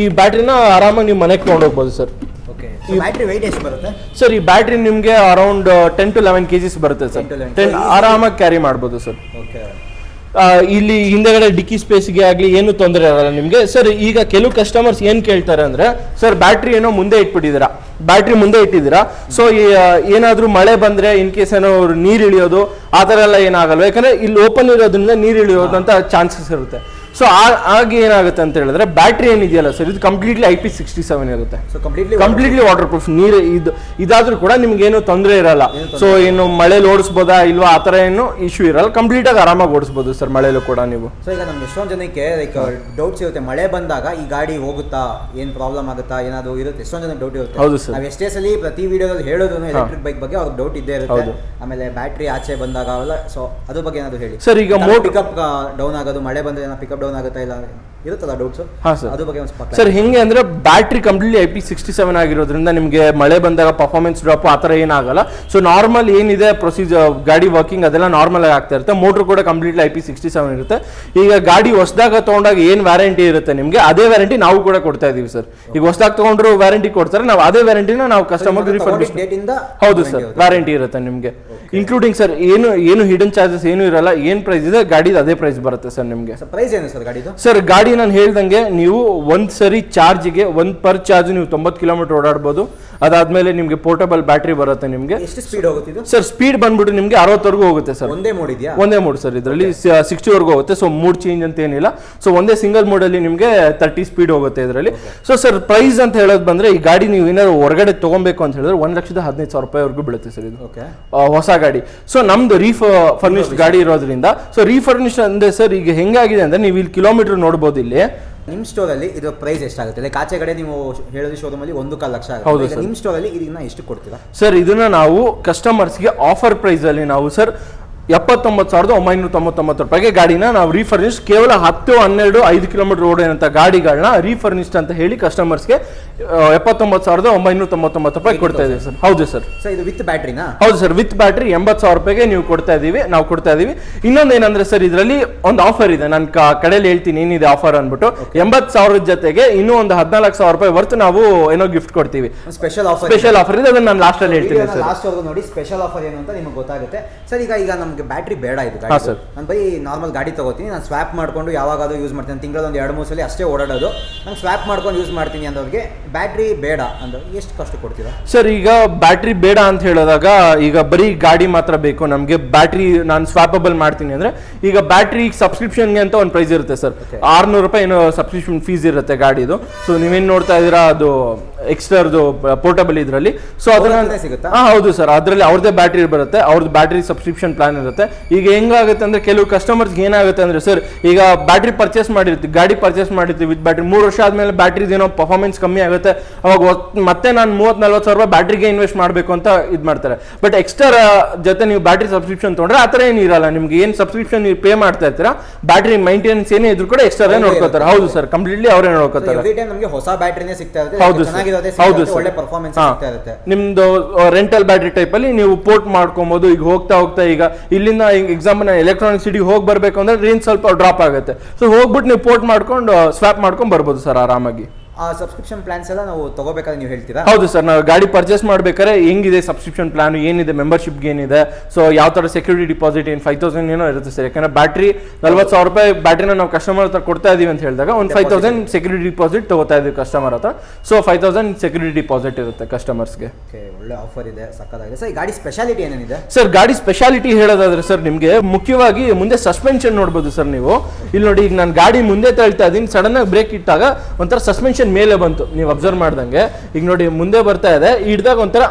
ಈ ಬ್ಯಾಟ್ರಿನ ಆರಾಮಾಗಿ ನೀವು ಮನೆಗೆ ತೊಗೊಂಡೋಗ್ಬೋದು ಸರ್. ಸರ್ ಈ ಬ್ಯಾಟ್ರಿ ನಿಮಗೆ around ten to eleven KGs ಬರುತ್ತೆ ಸರ್. 10 to 11. ಟೆನ್ ಆರಾಮಾಗಿ ಕ್ಯಾರಿ ಮಾಡ್ಬೋದು ಸರ್. ಇಲ್ಲಿ ಹಿಂದೆಗಡೆ ಡಿಕ್ಕಿ ಸ್ಪೇಸ್ಗೆ ಆಗಲಿ ಏನು ತೊಂದರೆ ಆಗಲ್ಲ ನಿಮಗೆ. ಸರ್ ಈಗ ಕೆಲವು ಕಸ್ಟಮರ್ಸ್ ಏನು ಕೇಳ್ತಾರೆ ಅಂದರೆ ಸರ್ ಬ್ಯಾಟ್ರಿ ಏನೋ ಮುಂದೆ ಇಟ್ಬಿಟ್ಟಿದ್ದೀರಾ. ಬ್ಯಾಟ್ರಿ ಮುಂದೆ ಇಟ್ಟಿದ್ದೀರಾ. ಸೊ ಏನಾದರೂ ಮಳೆ ಬಂದರೆ ಇನ್ ಕೇಸ್ ಏನೋ ನೀರು ಇಳಿಯೋದು, ಆ ಥರ ಎಲ್ಲ ಏನಾಗಲ್ಲ ಯಾಕಂದರೆ ಇಲ್ಲಿ ಓಪನ್ ಇರೋದ್ರಿಂದ ನೀರು ಇಳಿಯೋದಂತ ಚಾನ್ಸಸ್ ಇರುತ್ತೆ. ಸೊ ಆಗ ಏನಾಗುತ್ತೆ ಅಂತ ಹೇಳಿದ್ರೆ ಬ್ಯಾಟ್ರಿ ಏನಿದೆಯಲ್ಲ ಸರ್ ಇದು completely I P sixty seven ಇರುತ್ತೆ. So completely completely waterproof ನೀರು ಇದು ಇದಾದ್ರೂ ಕೂಡ ನಿಮ್ಗೆ ಏನು ತೊಂದರೆ ಇರಲ್ಲ. ಸೊ ಏನು ಮಳೆ ಓಡಿಸ್ಬೋದಾ ಇಲ್ವಾ ಆ ಥರ ಏನು ಇಶ್ಯೂ ಇರಲ್ಲ. ಕಂಪ್ಲೀಟ್ ಆಗಿ ಆರಾಮಾಗಿ ಓಡಿಸ್ಬೋದು ಸರ್ ಮಳೆಯಲ್ಲೂ ಕೂಡ ನೀವು. ಸೊ ಈಗ ನಮ್ಗೆ ಎಷ್ಟೊಂದು ಜನಕ್ಕೆ ಲೈಕ್ ಡೌಟ್ಸ್ ಇರುತ್ತೆ. ಮಳೆ ಬಂದಾಗ ಈ ಗಾಡಿ ಹೋಗುತ್ತಾ ಏನ್ ಪ್ರಾಬ್ಲಮ್ ಆಗುತ್ತಾ ಏನಾದ್ರು ಇರುತ್ತೆ? ಎಷ್ಟೊಂದು ಜನಕ್ಕೆ ಡೌಟ್ ಇರುತ್ತೆ. ಹೌದು ಸರ್ ನಾವು ಎಷ್ಟೇ ಸಲ ಪ್ರತಿ ವಿಡಿಯೋದಲ್ಲಿ ಹೇಳೋದು ಎಲೆಕ್ಟ್ರಿಕ್ ಬೈಕ್ ಬಗ್ಗೆ ಅವ್ರಿಗೆ ಡೌಟ್ ಇದ್ದೇ ಇರುತ್ತೆ. ಆಮೇಲೆ ಬ್ಯಾಟ್ರಿ ಆಚೆ ಬಂದಾಗ ಅವೆಲ್ಲ ಸೊ ಅದ್ರ ಬಗ್ಗೆ ಏನಾದ್ರು ಹೇಳಿ. ಸರ್ ಈಗ ಮೋಟ್ ಪಿಕಪ್ ಡೌನ್ ಆಗೋದು ಮಳೆ ಬಂದ್ರೆ ಪಿಕಪ್ ಡೌನ್ ಆಗುತ್ತಾ ಇಲ್ಲ ಇರುತ್ತಲ್ಲ ಡೌಟ್ಸ್ ಹಾಂ ಸರ್ ಅದ್ರ ಬಗ್ಗೆ ಒಂದು ಸರ್ ಹೆಂಗೆ ಅಂದ್ರೆ battery completely I P sixty seven ಆಗಿರೋದ್ರಿಂದ ನಿಮಗೆ ಮಳೆ ಬಂದಾಗ ಪರ್ಫಾರ್ಮೆನ್ಸ್ ಡ್ರಾಪ್ ಆ ಥರ ಏನಾಗಲ್ಲ. ಸೊ ನಾರ್ಮಲ್ ಏನಿದೆ ಪ್ರೊಸೀಜರ್ ಗಾಡಿ ವರ್ಕಿಂಗ್ ಅದೆಲ್ಲ ನಾರ್ಮಲ್ ಆಗಿ ಆಗ್ತಾ ಇರುತ್ತೆ. ಮೋಟ್ರ್ ಕೂಡ completely I P sixty seven ಇರುತ್ತೆ. ಈಗ ಗಾಡಿ ಹೊಸದಾಗ ತೊಗೊಂಡಾಗ ಏನು ವ್ಯಾರಂಟಿ ಇರುತ್ತೆ ನಿಮಗೆ? ಅದೇ ವ್ಯಾರಂಟಿ ನಾವು ಕೂಡ ಕೊಡ್ತಾ ಇದೀವಿ ಸರ್ ಈಗ ಹೊಸದಾಗ ತೊಗೊಂಡ್ರು ವ್ಯಾರಂಟಿ ಕೊಡ್ತಾರೆ ನಾವು ಅದೇ ವ್ಯಾರಂಟಿನ ನಾವು ಕಸ್ಟಮರ್ ಇಂದ ಹೌದು ಸರ್ ವ್ಯಾರಂಟಿ ಇರುತ್ತೆ ನಿಮಗೆ. ಇನ್ಕ್ಲೂಡಿಂಗ್ ಸರ್ ಏನು ಏನು ಹಿಡನ್ ಚಾರ್ಜಸ್ ಏನು ಇರಲ್ಲ. ಏನು ಪ್ರೈಸ್ ಇದೆ ಗಾಡಿದು ಅದೇ ಪ್ರೈಸ್ ಬರುತ್ತೆ ಸರ್ ನಿಮಗೆ. ಪ್ರೈಸ್ ಏನು ಸರ್ ಗಾಡಿದು? ಸರ್ ಗಾಡಿ ನಾನು ಹೇಳ್ದಂಗೆ ನೀವು ಒಂದ್ ಸರಿ ಚಾರ್ಜ್ಗೆ ಒಂದ್ ಪರ್ ಚಾರ್ಜ್ ನೀವು ತೊಂಬತ್ತು ಕಿಲೋಮೀಟರ್ ಓಡಾಡ್ಬೋದು. ಅದಾದ್ಮೇಲೆ ನಿಮಗೆ ಪೋರ್ಟಬಲ್ ಬ್ಯಾಟ್ರಿ ಬರುತ್ತೆ ನಿಮಗೆ. ಎಷ್ಟು ಸ್ಪೀಡ್ ಹೋಗುತ್ತೆ ಸರ್ ಸ್ಪೀಡ್ ಬಂದ್ಬಿಟ್ಟು ನಿಮಗೆ ಅರವತ್ತವರೆಗೂ ಹೋಗುತ್ತೆ ಸರ್ ಒಂದೇ ಮೋಡ್ ಇದೆಯಾ? ಒಂದೇ ಮೋಡ್ ಸರ್ ಇದರಲ್ಲಿ ಸಿಕ್ಸ್ಟಿವರೆಗೂ ಹೋಗುತ್ತೆ. ಸೊ ಮೂಡ್ ಚೇಂಜ್ ಅಂತ ಏನಿಲ್ಲ. ಸೊ ಒಂದೇ ಸಿಂಗಲ್ ಮೋಡಲ್ಲಿ ನಿಮಗೆ ತರ್ಟಿ ಸ್ಪೀಡ್ ಹೋಗುತ್ತೆ ಇದರಲ್ಲಿ. ಸೊ ಸರ್ ಪ್ರೈಸ್ ಅಂತ ಹೇಳೋದು ಬಂದ್ರೆ ಈ ಗಾಡಿ ನೀವು ಏನಾದ್ರು ಹೊರಗಡೆ ತಗೊಬೇಕು ಅಂತ ಹೇಳಿದ್ರೆ ಒಂದ್ ಲಕ್ಷದ ಹದಿನೈದು ಸಾವಿರ ರೂಪಾಯಿವರೆಗೂ ಬೀಳುತ್ತೆ ಸರ್ ಇದು. ಓಕೆ ಹೊಸ ಗಾಡಿ. ಸೊ ನಮ್ದು ರೀಫ ಫರ್ನಿಶ್ಡ್ ಗಾಡಿ ಇರೋದ್ರಿಂದ. ಸೊ ರೀಫರ್ನಿಶ್ಡ್ ಅಂದ್ರೆ ಸರ್ ಈಗ ಹೆಂಗಾಗಿದೆ ಅಂದ್ರೆ ನೀವು ಇಲ್ಲಿ ಕಿಲೋಮೀಟರ್ ನೋಡ್ಬೋದು ಇಲ್ಲಿ. ನಿಮ್ಮ ಸ್ಟೋರಲ್ಲಿ ಇದು ಪ್ರೈಸ್ ಎಷ್ಟಾಗುತ್ತೆ? ಲೈಕ್ ಆಚೆ ಕಡೆ ನೀವು ಹೇಳಿದ ಶೋರೂಮ್ ಅಲ್ಲಿ ಒಂದು ಕಾಲು ಲಕ್ಷ ಹೌದು ಆಗುತ್ತೆ ನಿಮ್ ಸ್ಟೋರ್ ಅಲ್ಲಿ ಇದನ್ನ ಎಷ್ಟು ಕೊಡ್ತೀರಾ? ಸರ್ ಇದನ್ನ ನಾವು ಕಸ್ಟಮರ್ಸ್ಗೆ ಆಫರ್ ಪ್ರೈಸ್ ಅಲ್ಲಿ ನಾವು ಸರ್ ಎಪ್ಪತ್ತೊಂಬತ್ತು ಸಾವಿರದ ಒಂಬೈನೂರ ತೊಂಬತ್ತೊಂಬತ್ತು ರೂಪಾಯಿಗೆ ಗಾಡಿನ ನಾವು ರೀಫರ್ನಿಶ್ ಕೇವಲ ಹತ್ತು ಹನ್ನೆರಡು ಐದು ಕಿಲೋಮೀಟರ್ ಓಡೋಂಥ ಗಾಡಿಗಳನ್ನ ರೀಫರ್ನಿಶ್ಡ್ ಅಂತ ಹೇಳಿ ಕಸ್ಟಮರ್ಸ್ಗೆ ಎಪ್ಪತ್ತೊಂಬತ್ತು ಸಾವಿರದ ಒಂಬೈನೂರ ತೊಂಬತ್ತೊಂಬತ್ತು ರೂಪಾಯಿ ಕೊಡ್ತಾ ಇದ್ದೀವಿ ಸರ್. ಹೌದು ಸರ್. ಸರ್ ಇದು ವಿತ್ ಬ್ಯಾಟ್ರಿನಾ ಹೌದು ಸರ್ ವಿತ್ ಬ್ಯಾಟ್ರಿ ಎಂಬತ್ತು ಸಾವಿರ ರೂಪಾಯಿಗೆ ನೀವು ಕೊಡ್ತಾ ಇದ್ದೀವಿ ನಾವು ಕೊಡ್ತಾ ಇದ್ದೀವಿ. ಇನ್ನೊಂದು ಏನಂದ್ರೆ ಸರ್ ಇದರಲ್ಲಿ ಒಂದು ಆಫರ್ ಇದೆ. ನಾನು ಕಡೆಯಲ್ಲಿ ಹೇಳ್ತೀನಿ ಏನಿದೆ ಆಫರ್ ಅಂದ್ಬಿಟ್ಟು. ಎಂಬತ್ತು ಸಾವಿರದ ಜೊತೆಗೆ ಇನ್ನೂ ಒಂದು ಹದಿನಾಲ್ಕು ಸಾವಿರ ರೂಪಾಯಿ ವರ್ತ್ ನಾವು ಏನೋ ಗಿಫ್ಟ್ ಕೊಡ್ತೀವಿ. ಸ್ಪೆಷಲ್ ಆಫರ್ ಸ್ಪೆಷಲ್ ಆಫರ್ ಇದೆ. ಅದನ್ನ ನಾನು ಲಾಸ್ಟ್ ಅಲ್ಲಿ ಹೇಳ್ತೀನಿ ಸರ್. ಲಾಸ್ಟ್ ನೋಡಿ ಸ್ಪೆಷಲ್ ಆಫರ್ ಏನು ಅಂತ ನಿಮಗೆ ಗೊತ್ತಾಗುತ್ತೆ. ಸರ್ ಈಗ ಈಗ ನಮಗೆ ಬ್ಯಾಟ್ರಿ ಬೇಡ ಇದು ನಾನು ಬೈ ನಾರ್ಮಲ್ ಗಾಡಿ ತಗೋತೀನಿ ನಾನು ಸ್ವ್ಯಾಪ್ ಮಾಡ್ಕೊಂಡು ಯಾವಾಗಾದ್ರೂ ಯೂಸ್ ಮಾಡ್ತೀನಿ. ತಿಂಗಳ ಒಂದು ಎರಡು ಮೂರು ಸಲ ಅಷ್ಟೇ ಓಡಾಡೋದು. ನಾನು ಸ್ವಾಪ್ ಮಾಡ್ಕೊಂಡು ಯೂಸ್ ಮಾಡ್ತೀನಿ ಅಂದವ್ರಿಗೆ ಬ್ಯಾಟ್ರಿ ಬೇಡ ಅಂದ್ರೆ ಎಷ್ಟು ಕಷ್ಟ ಕೊಡ್ತೀರಾ? ಸರ್ ಈಗ ಬ್ಯಾಟ್ರಿ ಬೇಡ ಅಂತ ಹೇಳಿದಾಗ ಈಗ ಬರೀ ಗಾಡಿ ಮಾತ್ರ ಬೇಕು ನಮಗೆ ಬ್ಯಾಟ್ರಿ ನಾನು ಸ್ವಾಪಬಲ್ ಮಾಡ್ತೀನಿ ಅಂದ್ರೆ ಈಗ ಬ್ಯಾಟ್ರಿ ಸಬ್ಸ್ಕ್ರಿಪ್ಷನ್ಗೆ ಅಂತ ಒಂದು ಪ್ರೈಸ್ ಇರುತ್ತೆ ಸರ್. ಆರ್ನೂರು ರೂಪಾಯಿ ಏನೋ ಸಬ್ಸ್ಕ್ರಿಪ್ಷನ್ ಫೀಸ್ ಇರುತ್ತೆ ಗಾಡಿದು. ಸೊ ನೀವೇನು ನೋಡ್ತಾ ಇದ್ದೀರಾ ಅದು ಎಕ್ಸ್ಟ್ರಾದು ಪೋರ್ಟಬಲ್ ಇದರಲ್ಲಿ. ಸೊ ಅದನ್ನ ಸಿಗುತ್ತೆ? ಹಾ ಹೌದು ಸರ್. ಅದರಲ್ಲಿ ಅವ್ರದ್ದೇ ಬ್ಯಾಟ್ರಿ ಬರುತ್ತೆ. ಅವ್ರದ್ದು ಬ್ಯಾಟ್ರಿ ಸಬ್ಸ್ಕ್ರಿಪ್ಷನ್ ಪ್ಲಾನ್ ಇರುತ್ತೆ. ಈಗ ಹೆಂಗಾಗುತ್ತೆ ಅಂದ್ರೆ ಕೆಲವು ಕಸ್ಟಮರ್ಸ್ಗೆ ಏನಾಗುತ್ತೆ ಅಂದ್ರೆ ಸರ್ ಈಗ ಬ್ಯಾಟ್ರಿ ಪರ್ಚೇಸ್ ಮಾಡಿರ್ತೀವಿ ಗಾಡಿ ಪರ್ಚೇಸ್ ಮಾಡಿರ್ತೀವಿ ವಿತ್ ಬ್ಯಾಟ್ರಿ ಮೂರು ವರ್ಷ ಆದಮೇಲೆ ಬ್ಯಾಟ್ರಿ ಏನೋ ಪರ್ಫಾರ್ಮೆನ್ಸ್ ಕಮ್ಮಿ ಆಗುತ್ತೆ. ಅವಾಗ ಮತ್ತೆ ನಾನು ಮೂವತ್ ನಲ್ವತ್ತು ಸಾವಿರ ರೂಪಾಯಿ ಬ್ಯಾಟ್ರಿಗೆ ಇನ್ವೆಸ್ಟ್ ಮಾಡಬೇಕು ಅಂತ ಇದು ಮಾಡ್ತಾರೆ. ಬಟ್ ಎಕ್ಸ್ಟ್ರಾ ಜೊತೆ ನೀವು ಬ್ಯಾಟ್ರಿ ಸಬ್ಸ್ಕ್ರಿಪ್ಷನ್ ತೊಗೊಂಡ್ರೆ ಆ ಥರ ಏನು ಇರಲ್ಲ. ನಿಮ್ಗೆ ಏನು ಸಬ್ಸ್ಕ್ರಿಪ್ಷನ್ ನೀವು ಪೇ ಮಾಡ್ತಾ ಇರ್ತೀರಾ ಬ್ಯಾಟ್ರಿ ಮೈಂಟೆನೆನ್ಸ್ ಏನೇ ಇದ್ರು ಕೂಡ ಎಕ್ಸ್ಟ್ರಾ ನೋಡ್ಕೋತಾರೆ. ಹೌದು ಸರ್. ಕಂಪ್ಲೀಟ್ಲಿ ಅವರೇ ನೋಡ್ಕೋತಾರೆ. ಹೊಸ ಬ್ಯಾಟ್ರಿನೇ ಸಿಗ್ತಾ ಇರುತ್ತೆ ಹೌದು ಚೆನ್ನಾಗಿರೋದೇ ಹೌದು ಒಳ್ಳೆ ಪರ್ಫಾರ್ಮೆನ್ಸ್. ಇರುತ್ತೆ. ನಿಮ್ದು ರೆಂಟಲ್ ಬ್ಯಾಟ್ರಿ ಟೈಪ್ ಅಲ್ಲಿ ನೀವು ಪೋರ್ಟ್ ಮಾಡ್ಕೊಬಹುದು ಈಗ ಹೋಗ್ತಾ ಹೋಗ್ತಾ ಈಗ ಇಲ್ಲಿಂದ ಎಕ್ಸಾಂಪಲ್ ಎಲೆಕ್ಟ್ರಾನಿಕ್ ಸಿಟಿ ಹೋಗಿ ಬರ್ಬೇಕು ಅಂದ್ರೆ ರೇಂಜ್ ಸ್ವಲ್ಪ ಡ್ರಾಪ್ ಆಗುತ್ತೆ. ಸೊ ಹೋಗ್ಬಿಟ್ಟು ನೀವು ಪೋರ್ಟ್ ಮಾಡ್ಕೊಂಡು ಸ್ವಾಪ್ ಮಾಡ್ಕೊಂಡು ಬರ್ಬೋದು ಸರ್ ಆರಾಮಾಗಿ. ಆ ಸಬ್ಸ್ಕ್ರಿಪ್ಷನ್ ಪ್ಲಾನ್ಸ್ ಎಲ್ಲ ನಾವು ತಗೋಬೇಕಾದ್ರೆ ನೀವು ಹೇಳ್ತೀರಾ? ಹೌದು ಸರ್ ನಾವು ಗಾಡಿ ಪರ್ಚೇಸ್ ಮಾಡ್ಬೇಕಾದ್ರೆ ಹೆಂಗಿದೆ ಸಬ್ಸ್ಕ್ರಿಪ್ಷನ್ ಪ್ಲಾನ್ ಏನಿದೆ ಮೆಂಬರ್ಶಿಪ್ ಏನಿದೆ? ಸೊ ಯಾವ ಥರ ಸೆಕ್ಯೂರಿಟಿ ಡಿಪಾಸಿಟ್ ಏನು ಫೈವ್ ತೌಸಂಡ್ ಏನೋ ಇರುತ್ತೆ ಸರ್. ಯಾಕಂದ್ರೆ ಬ್ಯಾಟ್ರಿ ನಲ್ವತ್ತು ಸಾವಿರ ರೂಪಾಯಿ ಬ್ಯಾಟ್ರಿನ ನಾವು ಕಸ್ಟಮರ್ ಹತ್ರ ಕೊಡ್ತಾ ಇದೀವಿ ಅಂತ ಹೇಳಿದಾಗ ಒಂದು ಫೈವ್ ತೌಸಂಡ್ ಸೆಕ್ಯೂರಿಟಿ ಡಿಪಾಸಿಟ್ ತಗೋತಾ ಇದೀವಿ ಕಸ್ಟಮರ್ ಹತ್ರ. So five thousand security deposit ಇರುತ್ತೆ ಕಸ್ಟಮರ್ಸ್ಗೆ ಒಳ್ಳೆ ಆಫರ್ ಇದೆ ಸಕ್ಕತ್ತಾಗಿದೆ. ಸರ್ ಗಾಡಿ ಸ್ಪೆಷಾಲಿಟಿ ಏನೇನಿದೆ? ಸರ್ ಗಾಡಿ ಸ್ಪೆಷಾಲಿಟಿ ಹೇಳೋದಾದ್ರೆ ಸರ್ ನಿಮಗೆ ಮುಖ್ಯವಾಗಿ ಮುಂದೆ ಸಸ್ಪೆನ್ಷನ್ ನೋಡ್ಬೋದು ಸರ್ ನೀವು. ಇಲ್ಲಿ ನೋಡಿ ಈಗ ನಾನು ಗಾಡಿ ಮುಂದೆ ತಳ್ತಾ ಇದ್ದೀನಿ ಸಡನ್ ಆಗಿ ಬ್ರೇಕ್ ಇಟ್ಟಾಗ ಒಂಥರ ಸಸ್ಪೆನ್ಷನ್ ಮೇಲೆ ಬಂತು. ನೀವು ಅಬ್ಸರ್ವ್ ಮಾಡ್ದಂಗೆ. ಈಗ ನೋಡಿ, ಮುಂದೆ ಬರ್ತಾ ಇದೆ. ಹಿಡ್ದಾಗ ಒಂಥರ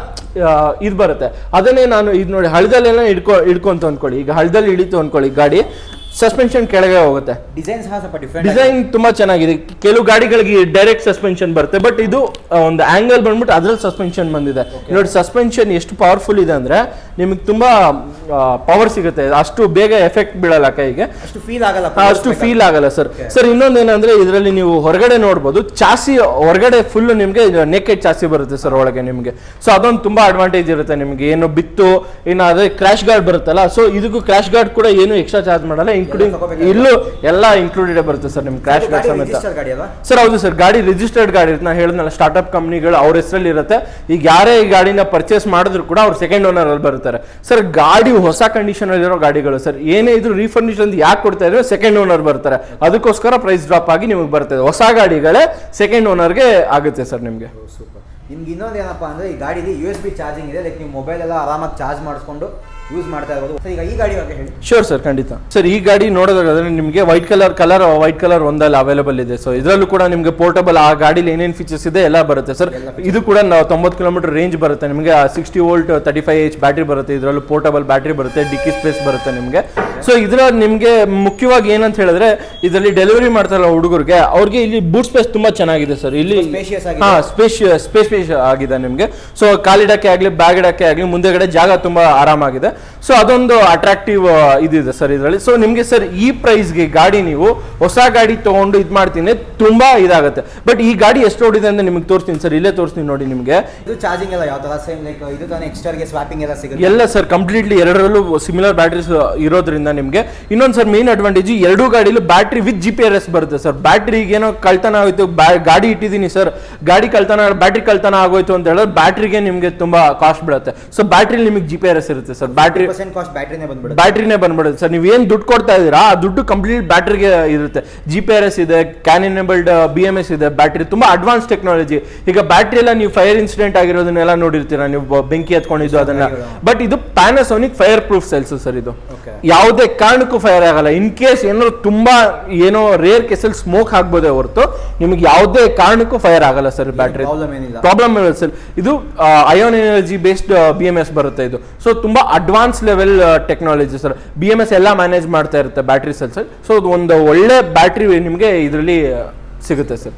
ಇದು ಬರುತ್ತೆ. ಅದನ್ನೇ ನಾನು, ಇದು ನೋಡಿ, ಹಳದಲ್ಲೆಲ್ಲ ಹಿಡ್ಕೊ ಹಿಡ್ಕೊಂತ ಅಂದ್ಕೊಳ್ಳಿ. ಈಗ ಹಳದಲ್ಲಿ ಹಿಡಿತು ಅಂದ್ಕೊಳ್ಳಿ. ಗಾಡಿ ಸಸ್ಪೆನ್ಷನ್ ಕೆಳಗೆ ಹೋಗುತ್ತೆ. ಡಿಸೈನ್ ಸಹ ಸ್ವಲ್ಪ ಡಿಫ್ರೆಂಟ್ ಡಿಸೈನ್ ತುಂಬಾ ಚೆನ್ನಾಗಿದೆ. ಕೆಲವು ಗಾಡಿಗಳಿಗೆ ಡೈರೆಕ್ಟ್ ಸಸ್ಪೆನ್ಷನ್ ಬರುತ್ತೆ ಬಟ್ ಇದು ಒಂದು ಆಂಗಲ್ ಬಂದ್ಬಿಟ್ಟು ಅದ್ರಲ್ಲಿ ಸಸ್ಪೆನ್ಷನ್ ಬಂದಿದೆ. ನೋಡಿ ಸಸ್ಪೆನ್ಷನ್ ಎಷ್ಟು ಪವರ್ಫುಲ್ ಇದೆ ಅಂದ್ರೆ ನಿಮಗೆ ತುಂಬಾ ಪವರ್ ಸಿಗುತ್ತೆ. ಅಷ್ಟು ಬೇಗ ಎಫೆಕ್ಟ್ ಬೀಳಲ್ಲ ಕೈಗೆ. ಅಷ್ಟು ಫೀಲ್ ಆಗಲ್ಲ ಅಷ್ಟು ಫೀಲ್ ಆಗಲ್ಲ ಸರ್ ಸರ್ ಇನ್ನೊಂದೇನಂದ್ರೆ ಇದರಲ್ಲಿ ನೀವು ಹೊರಗಡೆ ನೋಡಬಹುದು ಚಾಸಿ ಹೊರಗಡೆ ಫುಲ್ ನಿಮಗೆ ನೆಕೆಡ್ ಚಾಸಿ ಬರುತ್ತೆ ಸರ್ ಒಳಗೆ ನಿಮಗೆ. ಸೊ ಅದೊಂದು ತುಂಬಾ ಅಡ್ವಾಂಟೇಜ್ ಇರುತ್ತೆ ನಿಮಗೆ. ಏನು ಬಿತ್ತು ಏನಾದ್ರೆ ಕ್ರಾಶ್ ಗಾರ್ಡ್ ಬರುತ್ತಲ್ಲ ಸೊ ಇದಕ್ಕೂ ಕ್ರಾಶ್ ಗಾರ್ಡ್ ಕೂಡ ಏನು ಎಕ್ಸ್ಟ್ರಾ ಚಾರ್ಜ್ ಮಾಡಲ್ಲ. ಇನ್ಕ್ಲೂಡಿಂಗ್. ಇಲ್ಲೂ ಎಲ್ಲ ಇನ್ಕ್ಲೂಡೆಡ್ ಬರುತ್ತೆ ಸರ್ ನಿಮ್ಮ ಕ್ರಾಶ್ ಗಾರ್ಡ್ ಸಮೇತ. ಸರ್ ಹೌದು ಸರ್ ಗಾಡಿ ರಿಜಿಸ್ಟರ್ಡ್ ಗಾಡಿ ಇರುತ್ತೆ. ನಾನು ಹೇಳಿದ್ನಲ್ಲ ಸ್ಟಾರ್ಟ್ಅಪ್ ಕಂಪ್ನಿಗಳು ಅವ್ರ ಹೆಸರಲ್ಲಿ ಇರುತ್ತೆ. ಈಗ ಯಾರೇ ಈ ಗಾಡಿನ ಪರ್ಚೇಸ್ ಮಾಡಿದ್ರು ಕೂಡ ಅವ್ರು ಸೆಕೆಂಡ್ ಓನರ್ ಅಲ್ಲಿ ಬರುತ್ತಾರೆ. ಸರ್ ಗಾಡಿ ಹೊಸ ಕಂಡೀಷನ್ ಅಲ್ಲಿರೋ ಗಾಡಿಗಳು ಸರ್ ಏನೇ ಇದ್ರು ರೀಫರ್ನಿಶ್ ಅಂತ ಯಾಕೆ ಕೊಡ್ತಾ ಇದ್ರೆ ಸೆಕೆಂಡ್ ಓನರ್ ಬರ್ತಾರೆ. ಅದಕ್ಕೋಸ್ಕರ ಪ್ರೈಸ್ ಡ್ರಾಪ್ ಆಗಿ ನಿಮಗೆ ಬರ್ತದೆ. ಹೊಸ ಗಾಡಿಗಳೇ ಸೆಕೆಂಡ್ ಓನರ್ಗೆ ಆಗುತ್ತೆ ಸರ್ ನಿಮಗೆ. ಸೂಪರ್ ನಿಮ್ಗೆ ಇನ್ನೊಂದು ಏನಪ್ಪ ಅಂದ್ರೆ ಈ ಗಾಡಿಲಿ ಯು ಎಸ್ ಬಿ ಚಾರ್ಜಿಂಗ್ ಇದೆ ಲೈಕ್ ನೀವು ಮೊಬೈಲ್ ಎಲ್ಲ ಆರಾಮಾಗಿ ಚಾರ್ಜ್ ಮಾಡಿಸ್ಕೊಂಡು ಯೂಸ್ ಮಾಡ್ತಾ ಇರ್ಬೋದು. ಸರ್ ಈಗ ಈ ಗಾಡಿ ಬಗ್ಗೆ ಹೇಳಿ. ಶೋರ್ ಸರ್ ಖಂಡಿತ. ಸರ್ ಈ ಗಾಡಿ ನೋಡೋದಾದ್ರೆ ನಿಮಗೆ white colour colour white colour ಒಂದಲ್ಲಿ available ಇದೆ. ಸೊ ಇದರಲ್ಲೂ ಕೂಡ ನಿಮಗೆ ಪೋರ್ಟಬಲ್ ಆ ಗಾಡಿಲಿ ಏನೇನು ಫೀಚರ್ಸ್ ಇದೆ ಎಲ್ಲ ಬರುತ್ತೆ ಸರ್ ಇದು ಕೂಡ ನಾವು ತೊಂಬತ್ತು ಕಿಲೋಮೀಟರ್ ರೇಂಜ್ ಬರುತ್ತೆ. ನಿಮಗೆ sixty volt thirty five H battery ಬರುತ್ತೆ. ಇದರಲ್ಲೂ ಪೋರ್ಟಬಲ್ ಬ್ಯಾಟ್ರಿ ಬರುತ್ತೆ ಡಿಕ್ಕಿ ಸ್ಪೇಸ್ ಬರುತ್ತೆ ನಿಮಗೆ. ಸೊ ಇದರ ನಿಮಗೆ ಮುಖ್ಯವಾಗಿ ಏನಂತ ಹೇಳಿದ್ರೆ ಇದರಲ್ಲಿ ಡೆಲಿವರಿ ಮಾಡ್ತಾರಲ್ಲ ಹುಡುಗರಿಗೆ ಅವ್ರಿಗೆ ಇಲ್ಲಿ ಬೂಟ್ ಸ್ಪೇಸ್ ತುಂಬಾ ಚೆನ್ನಾಗಿದೆ ಸರ್ ಇಲ್ಲಿ ಹಾಂ ಸ್ಪೇಸ್ ಸ್ಪೇಸ್ ಸ್ಪೇಸ್ ಆಗಿದೆ ನಿಮಗೆ. ಸೊ ಕಾಲಿಡಕ್ಕೆ ಆಗಲಿ ಬ್ಯಾಗ್ ಇಡಕ್ಕೆ ಆಗಲಿ ಮುಂದೆಗಡೆ ಜಾಗ ತುಂಬಾ ಆರಾಮಾಗಿದೆ. ಸೊ ಅದೊಂದು ಅಟ್ರಾಕ್ಟಿವ್ ಇದಿದೆ ಸರ್ ಇದರಲ್ಲಿ. ಸೊ ನಿಮಗೆ ಸರ್ ಈ ಪ್ರೈಸ್ಗೆ ಗಾಡಿ ನೀವು ಹೊಸ ಗಾಡಿ ತೊಗೊಂಡು ಇದು ಮಾಡ್ತೀನಿ ತುಂಬ ಇದಾಗುತ್ತೆ. ಬಟ್ ಈ ಗಾಡಿ ಎಷ್ಟು ಓಡಿದೆ ಅಂತ ನಿಮಗೆ ತೋರಿಸ್ತೀನಿ ಸರ್ ಇಲ್ಲೇ ತೋರಿಸ್ತೀನಿ ನೋಡಿ ನಿಮಗೆ. ಇದು ಚಾರ್ಜಿಂಗ್ ಎಲ್ಲ ಯಾವ ಥರ ಸೇಮ್ ಲೈಕ್ ಇದು ತಾನೇ ಎಕ್ಸ್ಟ್ರಾಗೆ ಸ್ವಾಪಿಂಗ್ ಎಲ್ಲ ಸಿಗುತ್ತೆ? ಎಲ್ಲ ಸರ್ ಕಂಪ್ಲೀಟ್ಲಿ ಎರಡರಲ್ಲೂ ಸಿಮಿಲರ್ ಬ್ಯಾಟ್ರೀಸ್ ಇರೋದ್ರಿಂದ ನಿಮಗೆ. ಇನ್ನೊಂದು ಸರ್ ಮೇನ್ ಅಡ್ವಾಂಟೇಜ್ ಎರಡೂ ಗಾಡಿಲೂ battery with G P R S ಬರುತ್ತೆ ಸರ್ ಬ್ಯಾಟ್ರಿಗೆ ಏನೋ ಕಳ್ತನ ಆಗೋಯ್ತು ಗಾಡಿ ಇಟ್ಟಿದ್ದೀನಿ ಸರ್ ಗಾಡಿ ಕಳ್ತನ ಬ್ಯಾಟ್ರಿ ಕಳ್ತನ ಆಗೋಯ್ತು ಅಂತ ಹೇಳಿದ್ರೆ ಬ್ಯಾಟ್ರಿಗೆ ನಿಮಗೆ ತುಂಬ ಕಾಸ್ಟ್ ಬೀಳುತ್ತೆ. ಸೊ ಬ್ಯಾಟ್ರಿ ನಿಮಗೆ ಜಿ ಪಿ ಆರ್ ಎಸ್ ಇರುತ್ತೆ ಸರ್ ಬ್ಯಾಟ್ರಿ ಬ್ಯಾಟ್ರಿನೇ ಬಂದ್ಬಿಡುತ್ತೆ. ಸರ್ ನೀವು ಏನು ದುಡ್ಡು ಕೊಡ್ತಾ ಇದ್ದೀರಾ? ಆ ದುಡ್ಡು ಕಂಪ್ಲೀಟ್ ಬ್ಯಾಟ್ರಿಗೆ ಇರುತ್ತೆ. ಜಿ ಪಿ ಆರ್ ಎಸ್ ಇದೆ CAN enabled B M S ಇದೆ ಬ್ಯಾಟ್ರಿ ತುಂಬಾ ಅಡ್ವಾನ್ಸ್ ಟೆಕ್ನಾಲಜಿ ಈಗ ಬ್ಯಾಟ್ರಿ ಎಲ್ಲ ನೀವು ಫೈರ್ ಇನ್ಸಿಡೆಂಟ್ ಆಗಿರೋದನ್ನೆಲ್ಲ ನೋಡಿರ್ತೀರಾ? ನೀವು ಬೆಂಕಿ ಹತ್ಕೊಂಡಿದ್ದು ಅದನ್ನ. ಬಟ್ ಇದು Panasonic fireproof cells sir ಇದು ಯಾವುದೇ ಕಾರಣಕ್ಕೂ ಫೈರ್ ಆಗಲ್ಲ. ಇನ್ ಕೇಸ್ ಏನಾದ್ರು ತುಂಬಾ ಏನೋ ರೇರ್ ಕೇಸಲ್ಲಿ ಸ್ಮೋಕ್ ಆಗ್ಬೋದೇ ಹೊರತು ನಿಮಗೆ ಯಾವುದೇ ಕಾರಣಕ್ಕೂ ಫೈರ್ ಆಗಲ್ಲ ಸರ್ ಬ್ಯಾಟ್ರಿ ಪ್ರಾಬ್ಲಮ್ ಏನಿಲ್ಲ. ಸರ್ ಇದು ion energy based B M S ಬರುತ್ತೆ ಇದು. ಸೊ ತುಂಬಾ advance level technology sir B M S ಎಲ್ಲ ಮ್ಯಾನೇಜ್ ಮಾಡ್ತಾ ಇರುತ್ತೆ ಬ್ಯಾಟ್ರಿ ಸೆಲ್ಸ್ ಸೊ ಒಂದು ಒಳ್ಳೆ ಬ್ಯಾಟ್ರಿ ನಿಮಗೆ ಇದರಲ್ಲಿ ಸಿಗುತ್ತೆ ಸರ್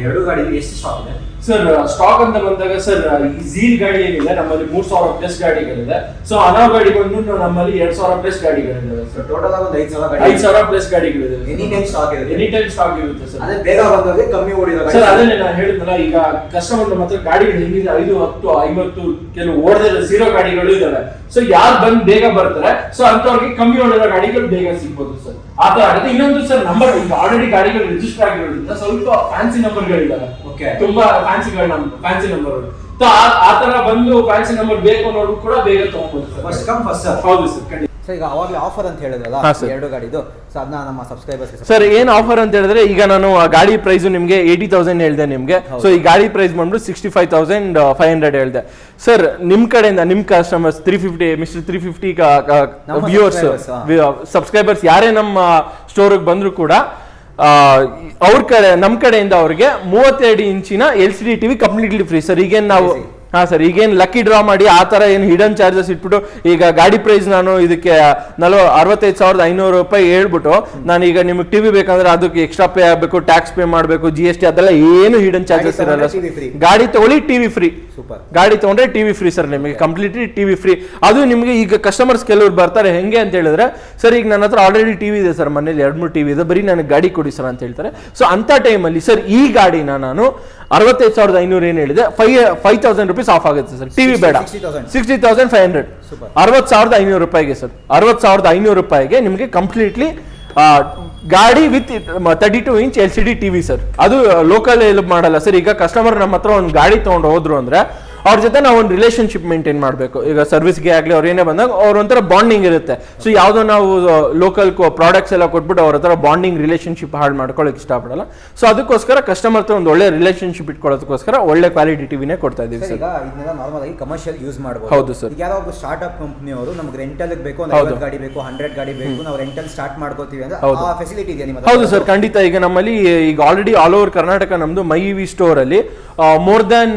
ಎರಡು ಗಾಡಿ ಎಷ್ಟು ಸ್ಟಾಕ್ ಇದೆ? ಸರ್ ಸ್ಟಾಕ್ ಅಂತ ಬಂದಾಗ ಸರ್ ಈ ಝೀಲ್ ಗಾಡಿ ಏನಿದೆ ನಮ್ಮಲ್ಲಿ ಮೂರ್ ಸಾವಿರ ಪ್ಲಸ್ ಗಾಡಿಗಳಿದೆ. ಸೊ ಅನಾ ಗಾಡಿ ಬಂದು ನಮ್ಮಲ್ಲಿ ಎರಡ್ ಸಾವಿರ ಪ್ಲಸ್ ಗಾಡಿಗಳಿದ್ದಾವೆ ಸರ್ ಟೋಟಲ್ ಆಗಿ ಒಂದು ಐದು ಸಾವಿರ ಐದು ಸಾವಿರ ಪ್ಲಸ್ ಗಾಡಿಗಳಿದೆ. ಎನಿ ಟೈಮ್ ಸ್ಟಾಕ್ ಇದೆ. ಎನಿ ಟೈಮ್ ಸ್ಟಾಕ್ ಇರುತ್ತೆ ಸರ್ ಅದೇ ಬೇಗ ಬಂದಾಗ ಕಮ್ಮಿ ಓಡಿದಾಗ ಸರ್ ಅದನ್ನೇ ನಾನು ಹೇಳಿದ್ನಲ್ಲ ಈಗ ಕಸ್ಟಮರ್ ನಮ್ಮ ಹತ್ರ ಗಾಡಿಗಳು ಹೆಂಗಿದೆ ಐದು ಹತ್ತು ಐವತ್ತು ಕೆಲವು ಓಡದಿರೋ ಝೀರೋ ಗಾಡಿಗಳು ಇದಾವೆ. ಸೊ ಯಾರು ಬಂದ್ ಬೇಗ ಬರ್ತಾರೆ ಸೊ ಅಂತವ್ರಿಗೆ ಕಮ್ಮಿ ಓಡಿರೋ ಗಾಡಿಗಳು ಬೇಗ ಸಿಗ್ಬೋದು ಸರ್ ಆ ತರ ಆಗುತ್ತೆ. ಇನ್ನೊಂದು ಸರ್ ನಂಬರ್ ಈಗ ಆಲ್ರೆಡಿ ಗಾಡಿಗಳು ರಿಜಿಸ್ಟರ್ ಆಗಿರೋದ್ರಿಂದ ಸ್ವಲ್ಪ ಫ್ಯಾನ್ಸಿ ನಂಬರ್ಗಳಿದ್ದಾವೆ. ತುಂಬಾ ಫ್ಯಾನ್ಸಿಗಳ ನಂಬರ್ ಫ್ಯಾನ್ಸಿ ನಂಬರ್ ಆತರ ತರ ಬಂದು ಫ್ಯಾನ್ಸಿ ನಂಬರ್ ಬೇಕು ಅನ್ನೋರು ಕೂಡ ಬೇಗ ತಗೊಂಡ್ಬೋದು first sir come first sir ಹೌದು ಸರ್ ಖಂಡಿತ. ಸರ್ ಈಗ ಅವಾಗಲೇ ಆಫರ್ ಅಂತ ಹೇಳಿದ್ರಲ್ಲ. ಎರಡು ಗಾಡಿದು. ಸೊ ಅದನ್ನ ನಮ್ಮ ಸಬ್ಸ್ಕ್ರೈಬರ್ಸ್ ಸರ್ ಏನ್ ಆಫರ್ ಅಂತ ಹೇಳಿದ್ರೆ ಈಗ ನಾನು ಆ ಗಾಡಿ ಪ್ರೈಸ್ ನಿಮಗೆ ಏಯ್ಟಿ ತೌಸಂಡ್ ಹೇಳಿದೆ ನಿಮಗೆ. ಸೊ ಈ ಗಾಡಿ ಪ್ರೈಸ್ ಬಂದ್ಬಿಟ್ಟು sixty five thousand five hundred ಹೇಳಿದೆ. ಸರ್ ನಿಮ್ ಕಡೆಯಿಂದ ನಿಮ್ customers three fifty mister three fifty ನಮ್ಮ ವ್ಯೂವರ್ಸ್ ಸಬ್ಸ್ಕ್ರೈಬರ್ಸ್ ಯಾರೇ ನಮ್ಮ ಸ್ಟೋರ್ಗೆ ಬಂದ್ರು ಕೂಡ ಅವ್ರ ಕಡೆ, ನಮ್ ಕಡೆಯಿಂದ ಅವ್ರಿಗೆ ಮೂವತ್ತೆರಡು ಇಂಚಿನ L C D TV completely free sir ಈಗ ನಾವು. ಹಾ ಸರ್ ಈಗೇನು ಲಕ್ಕಿ ಡ್ರಾ ಮಾಡಿ ಆ ಥರ ಏನು ಹಿಡನ್ ಚಾರ್ಜಸ್ ಇಟ್ಬಿಟ್ಟು ಈಗ ಗಾಡಿ ಪ್ರೈಸ್ ನಾನು ಇದಕ್ಕೆ ನಲ್ವ ಅರವತ್ತೈದು ಸಾವಿರದ ಐನೂರು ರೂಪಾಯಿ ಹೇಳ್ಬಿಟ್ಟು ನಾನು ಈಗ ನಿಮಗೆ ಟಿವಿ ಬೇಕಂದ್ರೆ ಅದಕ್ಕೆ ಎಕ್ಸ್ಟ್ರಾ ಪೇ ಆಗಬೇಕು ಟ್ಯಾಕ್ಸ್ ಪೇ ಮಾಡಬೇಕು ಜಿ ಎಸ್ ಟಿ ಅದೆಲ್ಲ ಏನು ಹಿಡನ್ ಚಾರ್ಜಸ್ ಇರಲ್ಲ. ಗಾಡಿ ತಗೊಳ್ಳಿ ಟಿವಿ ಫ್ರೀ ಸೂಪರ್ ಗಾಡಿ ತಗೊಂಡ್ರೆ ಟಿವಿ ಫ್ರೀ ಸರ್ ನಿಮಗೆ ಕಂಪ್ಲೀಟ್ಲಿ ಟಿವಿ ಫ್ರೀ ಅದು ನಿಮಗೆ ಈಗ ಕಸ್ಟಮರ್ಸ್ ಕೆಲವ್ರು ಬರ್ತಾರೆ ಹೆಂಗೆ ಅಂತ ಹೇಳಿದ್ರೆ ಸರ್ ಈಗ ನನ್ನ ಹತ್ರ ಆಲ್ರೆಡಿ ಟಿವಿ ಇದೆ ಸರ್ ಮನೇಲಿ ಎರಡು ಮೂರು ಟಿವಿ ಇದೆ ಬರೀ ನನಗೆ ಗಾಡಿ ಕೊಡಿ ಸರ್ ಅಂತ ಹೇಳ್ತಾರೆ. ಸೊ ಅಂತ ಟೈಮಲ್ಲಿ ಸರ್ ಈ ಗಾಡಿನ ನಾನು ಅರವತ್ತೈದು ಸಾವಿರದ ಐನೂರು ಏನು ಹೇಳಿದೆ? Five five thousand rupees off ಆಗುತ್ತೆ ಸರ್. ಟಿವಿ ಬೇಡ. 60,000. Sixty thousand five hundred. ಅರವತ್ತು ಸಾವಿರದ ಐನೂರು ರೂಪಾಯಿಗೆ ಸರ್. ಅರವತ್ತು ಸಾವಿರದ ಐನೂರು ರೂಪಾಯಿಗೆ ನಿಮಗೆ ಕಂಪ್ಲೀಟ್ಲಿ ಗಾಡಿ with thirty two inch L C D TV sir. ಅದು ಲೋಕಲ್ ಮಾಡಲ್ಲ ಸರ್. ಈಗ ಕಸ್ಟಮರ್ ನಮ್ಮ ಹತ್ರ ಒಂದು ಗಾಡಿ ತೊಗೊಂಡು ಹೋದ್ರು ಅಂದ್ರೆ ಅವ್ರ ಜೊತೆ ನಾವು ಒಂದು ರಿಲೇಶನ್ಶಿಪ್ ಮೇಂಟೈನ್ ಮಾಡಬೇಕು. ಈಗ ಸರ್ವಿಸ್ಗೆ ಆಗಲಿ ಅವ್ರು ಏನೇ ಬಂದಾಗ ಅವ್ರ ಒಂಥರ ಬಾಂಡಿಂಗ್ ಇರುತ್ತೆ. ಸೊ ಯಾವುದೋ ನಾವು ಲೋಕಲ್ ಪ್ರಾಡಕ್ಟ್ಸ್ ಎಲ್ಲ ಕೊಟ್ಬಿಟ್ಟು ಅವ್ರ ಹತ್ರ ಬಾಂಡಿಂಗ್ ರಿಲೇಶನ್ಶಿಪ್ ಹಾಳು ಮಾಡ್ಕೊಳ್ಳೋಕೆ ಇಷ್ಟಪಡಲ್ಲ. ಸೊ ಅದಕ್ಕೋಸ್ಕರ ಕಸ್ಟಮರ್ ಹತ್ರ ಒಂದು ಒಳ್ಳೆ ರಿಲೇಶನ್ಶಿಪ್ ಇಟ್ಕೊಳ್ಳೋದಕ್ಕೋಸ್ಕರ ಒಳ್ಳೆ ಕ್ವಾಲಿಟಿ ಟಿವಿನೇ ಕೊಡ್ತಾ ಇದೀವಿ ಸರ್ ಈಗ ಇದನ್ನೆಲ್ಲ ನಾರ್ಮಲ್ ಆಗಿ ಕಮರ್ಷಿಯಲ್ ಯೂಸ್ ಮಾಡಬಹುದು ಹೌದು ಸರ್. ಯಾರೋ ಒಬ್ಬ ಸ್ಟಾರ್ಟ್ಅಪ್ ಕಂಪ್ನಿಯವರು ನಮ್ಗೆ ರೆಂಟಲ್ ಬೇಕು ಒಂದು ಗಾಡಿ ಬೇಕು ಹಂಡ್ರೆಡ್ ಗಾಡಿ ಬೇಕು ನಾವು ರೆಂಟಲ್ ಸ್ಟಾರ್ಟ್ ಮಾಡ್ಕೋತೀವಿ ಅಂದ್ರೆ ಹೌದು. ಆ ಫೆಸಿಲಿಟಿ ಇದೆ ನಿಮ್ಮ ಹೌದು ಸರ್ ಖಂಡಿತ. ಈಗ ನಮ್ಮಲ್ಲಿ ಈಗ ಆಲ್ರೆಡಿ ಆಲ್ ಓವರ್ ಕರ್ನಾಟಕ ನಮ್ದು ಮೈ ವಿ ಸ್ಟೋರ್ ಅಲ್ಲಿ more than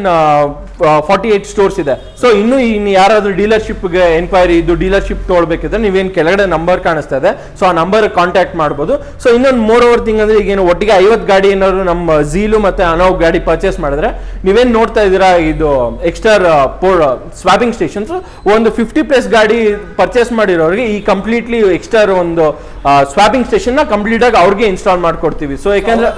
forty eight stores ಇದೆ. ಸೊ ಇನ್ನು ಇನ್ನು ಯಾರಾದ್ರೂ ಡೀಲರ್ಶಿಪ್ಗೆ ಎನ್ಕ್ವೈರಿ ಇದು ಡೀಲರ್ಶಿಪ್ ತೊಗೊಳ್ಬೇಕಿದ್ರೆ ನೀವೇನು ಕೆಳಗಡೆ ನಂಬರ್ ಕಾಣಿಸ್ತಾ ಇದೆ. ಸೊ ಆ ನಂಬರ್ ಕಾಂಟ್ಯಾಕ್ಟ್ ಮಾಡ್ಬೋದು. ಸೊ ಇನ್ನೊಂದು ಮೋರ್ ಓವರ್ ಥಿಂಗ್ ಅಂದ್ರೆ ಈಗ ಏನು ಒಟ್ಟಿಗೆ ಐವತ್ತು ಗಾಡಿ ಏನಾದ್ರು ನಮ್ಮ ಝೀಲು ಮತ್ತೆ ಅನೌ ಗಾಡಿ ಪರ್ಚೇಸ್ ಮಾಡಿದ್ರೆ ನೀವೇನು ನೋಡ್ತಾ ಇದ್ದೀರಾ ಇದು ಎಕ್ಸ್ಟ್ರಾ ಪೋರ್ ಸ್ವಾಪಿಂಗ್ ಸ್ಟೇಷನ್ಸ್ ಒಂದು ಫಿಫ್ಟಿ ಪ್ಲಸ್ ಗಾಡಿ ಪರ್ಚೇಸ್ ಮಾಡಿರೋರಿಗೆ ಈ ಕಂಪ್ಲೀಟ್ಲಿ ಎಕ್ಸ್ಟ್ರಾ ಒಂದು ಸ್ವಾಪಿಂಗ್ ಕಂಪ್ಲೀಟ್ ಆಗಿ ಅವ್ರಿಗೆ ಇನ್ಸ್ಟಾಲ್ ಮಾಡ್ಕೊಡ್ತೀವಿ. ಸೊ ಯಾಕಂದ್ರೆ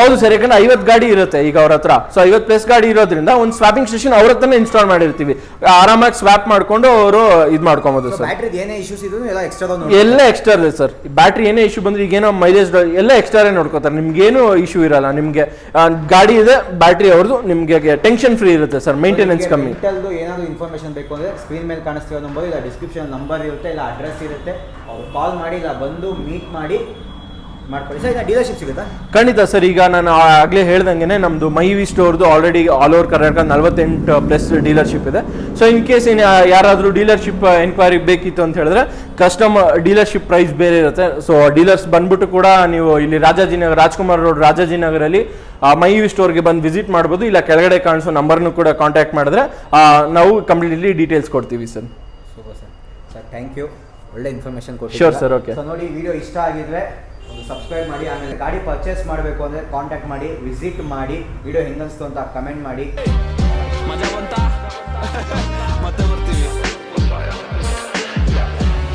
ಹೌದು ಸರ್ ಯಾಕಂದ್ರೆ ಐವತ್ತು ಗಾಡಿ ಇರುತ್ತೆ ಈಗ ಅವ್ರ ಹತ್ರ. ಸೊ ಐವತ್ತು ಪ್ಲಸ್ ಗಾಡಿ ಇರೋದ್ರಿಂದ ಒಂದು ಸ್ವಾಪಿಂಗ್ ಸ್ಟೇಷನ್ ಅವ್ರ ಹತ್ರನೇ ಇನ್ಸ್ಟಾಲ್ ಮಾಡಿರ್ತೀವಿ. ಆರಾಮಾಗಿ ಸ್ವಾಪ್ ಮಾಡ್ಕೊಂಡು ಅವರು ಇದು ಮಾಡ್ಕೊಬೋದು ಸರ್. ಏನೇ ಇಶ್ಯೂಸ್ ಇದ್ರು ಎಲ್ಲ ಎಕ್ಸ್ಟ್ರಾ ಎಲ್ಲ ಎಕ್ಸ್ಟ್ರಾ ಇದೆ ಸರ್. ಬ್ಯಾಟ್ರಿ ಏನೇ ಇಶ್ಯೂ ಬಂದ್ರೆ ಈಗೇನೋ ಮೈಲೇಜ್ ಎಲ್ಲ ಎಕ್ಸ್ಟ್ರಾ ನೋಡ್ಕೋತಾರೆ. ನಿಮ್ಗೇನು ಇಶ್ಯೂ ಇರಲ್ಲ. ನಿಮಗೆ ಗಾಡಿ ಇದೆ ಬ್ಯಾಟ್ರಿ ಅವ್ರದ್ದು ನಿಮಗೆ ಟೆನ್ಷನ್ ಫ್ರೀ ಇರುತ್ತೆ ಸರ್. ಮೇಂಟೆನೆನ್ಸ್ ಕಮ್ಮಿ. ಏನಾದರೂ ಏನಾದ್ರು ಇನ್ಫಾರ್ಮೇಶನ್ ಬೇಕು ಅಂದರೆ ಸ್ಕ್ರೀನ್ ಮೇಲೆ ಕಾಣಿಸ್ತಿರೋ ನಂಬರ್ ಇಲ್ಲ ಡಿಸ್ಕ್ರಿಪ್ಷನ್ ನಂಬರ್ ಇರುತ್ತೆ ಇಲ್ಲ ಅಡ್ರೆಸ್ ಇರುತ್ತೆ. ಅವ್ರು ಕಾಲ್ ಮಾಡಿ ಇಲ್ಲ ಬಂದು ಮೀಟ್ ಮಾಡಿ ಮಾಡ್ಕೊಳ್ಳಿ. ಸರ್ ಈಗ ಡೀಲರ್ಶಿಪ್ ಸಿಗುತ್ತಾ? ಖಂಡಿತ ಸರ್ ಈಗ ನಾನು ಆಗಲೇ ಹೇಳ್ದಂಗೆ ನಮ್ಮದು ಮೈವಿ ಸ್ಟೋರ್ದು ಆಲ್ರೆಡಿ ಆಲ್ ಓವರ್ ಕರ್ನಾಟಕ ನಲವತ್ತೆಂಟು ಪ್ಲಸ್ ಡೀಲರ್ಶಿಪ್ ಇದೆ. ಸೊ ಇನ್ ಕೇಸ್ ಏನು ಯಾರಾದರೂ ಡೀಲರ್ಶಿಪ್ ಎನ್ಕ್ವೈರಿ ಬೇಕಿತ್ತು ಅಂತ ಹೇಳಿದ್ರೆ ಕಸ್ಟಮರ್ ಡೀಲರ್ಶಿಪ್ ಪ್ರೈಸ್ ಬೇರೆ ಇರುತ್ತೆ. ಸೊ ಡೀಲರ್ಸ್ ಬಂದ್ಬಿಟ್ಟು ಕೂಡ ನೀವು ಇಲ್ಲಿ ರಾಜಾಜಿನಗರ ರಾಜ್ಕುಮಾರ್ ರೋಡ್ ರಾಜಾಜಿನಗರಲ್ಲಿ ಮೈವಿ ಸ್ಟೋರ್ಗೆ ಬಂದು ವಿಸಿಟ್ ಮಾಡ್ಬೋದು. ಇಲ್ಲ ಕೆಳಗಡೆ ಕಾಣಿಸೋ ನಂಬರ್ನು ಕೂಡ ಕಾಂಟ್ಯಾಕ್ಟ್ ಮಾಡಿದ್ರೆ ನಾವು ಕಂಪ್ಲೀಟ್ಲಿ ಡೀಟೇಲ್ಸ್ ಕೊಡ್ತೀವಿ sir. Super sir. Sir thank you ಒಳ್ಳೆ ಇನ್ಫಾರ್ಮೇಶನ್ ಕೊಟ್ಟು ಶೋರ್ ಸರ್ ಓಕೆ ಸೊ ನೋಡಿ ವಿಡಿಯೋ ಇಷ್ಟ ಆಗಿದ್ರೆ ಒಂದು ಸಬ್ಸ್ಕ್ರೈಬ್ ಮಾಡಿ, ಆಮೇಲೆ ಗಾಡಿ ಪರ್ಚೇಸ್ ಮಾಡಬೇಕು ಅಂದರೆ ಕಾಂಟ್ಯಾಕ್ಟ್ ಮಾಡಿ ವಿಸಿಟ್ ಮಾಡಿ ವಿಡಿಯೋ ಹೆಂಗನ್ಸ್ತು ಅಂತ ಕಮೆಂಟ್ ಮಾಡಿ.